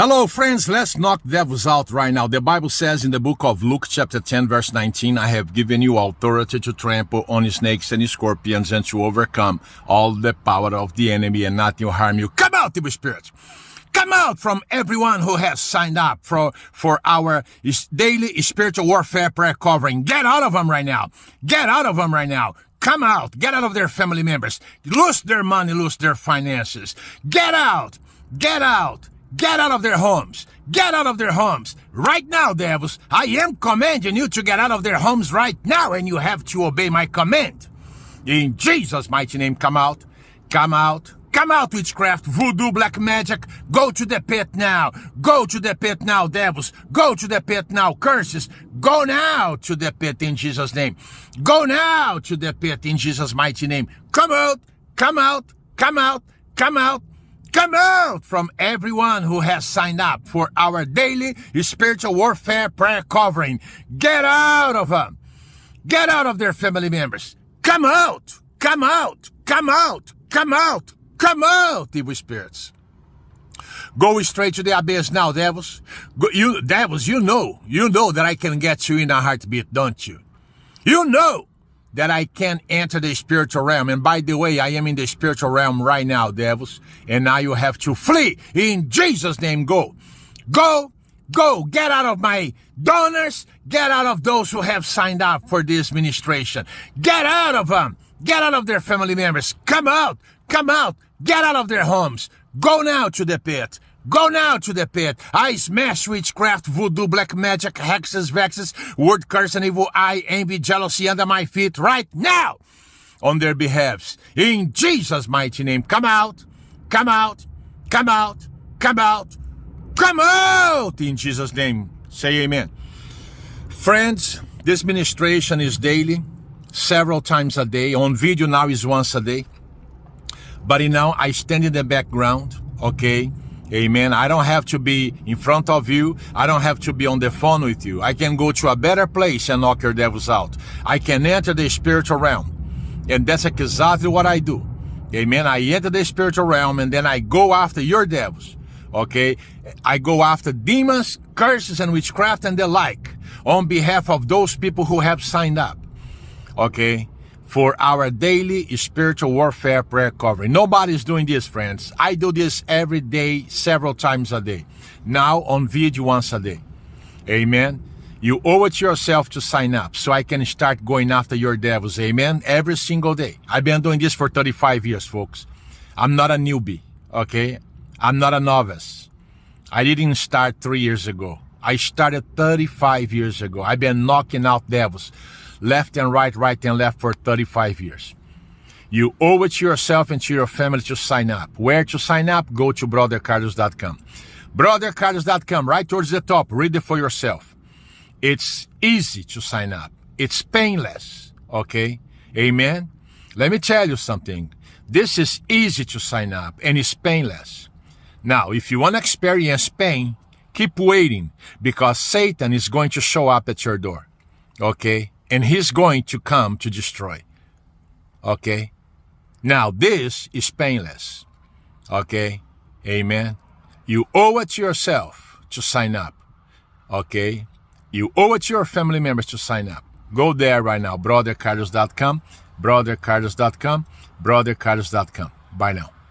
Hello, friends. Let's knock devils out right now. The Bible says in the book of Luke, chapter 10, verse 19, I have given you authority to trample on snakes and scorpions and to overcome all the power of the enemy and nothing will harm you. Come out, evil spirits. Come out from everyone who has signed up for, for our daily spiritual warfare prayer covering. Get out of them right now. Get out of them right now. Come out. Get out of their family members. Lose their money, lose their finances. Get out. Get out. Get out of their homes. Get out of their homes. Right now, devils. I am commanding you to get out of their homes right now, and you have to obey my command. In Jesus' mighty name, come out. Come out. Come out, witchcraft, voodoo, black magic. Go to the pit now. Go to the pit now, devils. Go to the pit now, curses. Go now to the pit in Jesus' name. Go now to the pit in Jesus' mighty name. Come out. Come out. Come out. Come out. Come out from everyone who has signed up for our daily spiritual warfare prayer covering. Get out of them. Get out of their family members. Come out. Come out. Come out. Come out. Come out, evil spirits. Go straight to the abyss now, devils. You devils, you know, you know that I can get you in a heartbeat, don't you? You know that I can enter the spiritual realm. And by the way, I am in the spiritual realm right now, devils. And now you have to flee. In Jesus' name, go. Go, go, get out of my donors. Get out of those who have signed up for this ministration. Get out of them. Get out of their family members. Come out. Come out. Get out of their homes. Go now to the pit. Go now to the pit. I smash witchcraft, voodoo, black magic, hexes, vexes, word curse and evil eye, envy, jealousy under my feet right now on their behalves. In Jesus' mighty name. Come out. Come out. Come out. Come out. Come out in Jesus' name. Say amen. Friends, this ministration is daily, several times a day. On video now is once a day. But know, I stand in the background, okay? Amen. I don't have to be in front of you. I don't have to be on the phone with you. I can go to a better place and knock your devils out. I can enter the spiritual realm. And that's exactly what I do. Amen. I enter the spiritual realm and then I go after your devils. Okay. I go after demons, curses, and witchcraft and the like on behalf of those people who have signed up. Okay for our daily spiritual warfare prayer covering. Nobody's doing this, friends. I do this every day, several times a day. Now on video once a day. Amen. You owe it to yourself to sign up so I can start going after your devils. Amen. Every single day. I've been doing this for 35 years, folks. I'm not a newbie. Okay. I'm not a novice. I didn't start three years ago. I started 35 years ago. I've been knocking out devils left and right, right and left for 35 years. You owe it to yourself and to your family to sign up. Where to sign up? Go to brothercarlos.com. Brothercarlos.com, right towards the top. Read it for yourself. It's easy to sign up. It's painless. Okay? Amen? Let me tell you something. This is easy to sign up and it's painless. Now, if you want to experience pain, keep waiting because Satan is going to show up at your door. Okay? And he's going to come to destroy. Okay? Now, this is painless. Okay? Amen. You owe it to yourself to sign up. Okay? You owe it to your family members to sign up. Go there right now, brothercarlos.com, brothercarlos.com, brothercarlos.com. Bye now.